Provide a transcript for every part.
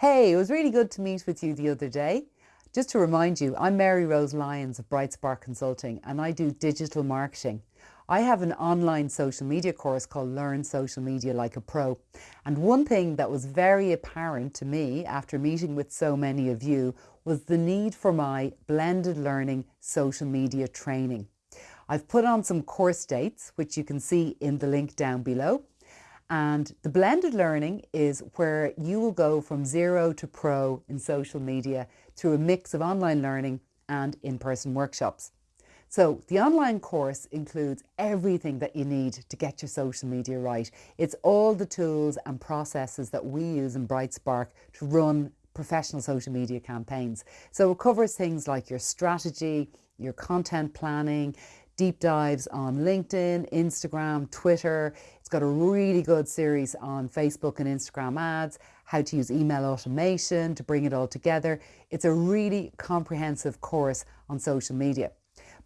Hey, it was really good to meet with you the other day. Just to remind you, I'm Mary Rose Lyons of Bright Spark Consulting and I do digital marketing. I have an online social media course called Learn Social Media Like a Pro. And one thing that was very apparent to me after meeting with so many of you was the need for my blended learning social media training. I've put on some course dates, which you can see in the link down below. And the blended learning is where you will go from zero to pro in social media through a mix of online learning and in-person workshops. So the online course includes everything that you need to get your social media right. It's all the tools and processes that we use in BrightSpark to run professional social media campaigns. So it covers things like your strategy, your content planning, deep dives on LinkedIn, Instagram, Twitter. It's got a really good series on Facebook and Instagram ads, how to use email automation to bring it all together. It's a really comprehensive course on social media.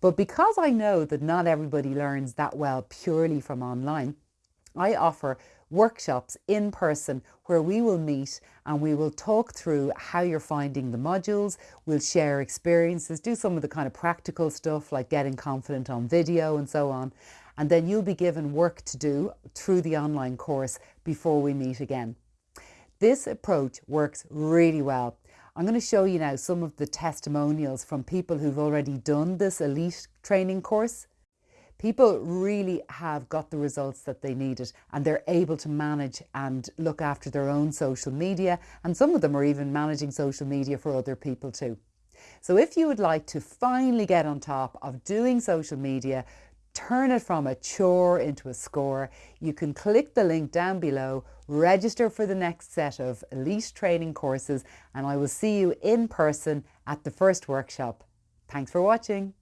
But because I know that not everybody learns that well purely from online, I offer workshops in person where we will meet and we will talk through how you're finding the modules. We'll share experiences, do some of the kind of practical stuff like getting confident on video and so on. And then you'll be given work to do through the online course before we meet again. This approach works really well. I'm going to show you now some of the testimonials from people who've already done this elite training course people really have got the results that they needed and they're able to manage and look after their own social media and some of them are even managing social media for other people too. So if you would like to finally get on top of doing social media, turn it from a chore into a score, you can click the link down below, register for the next set of elite training courses and I will see you in person at the first workshop. Thanks for watching.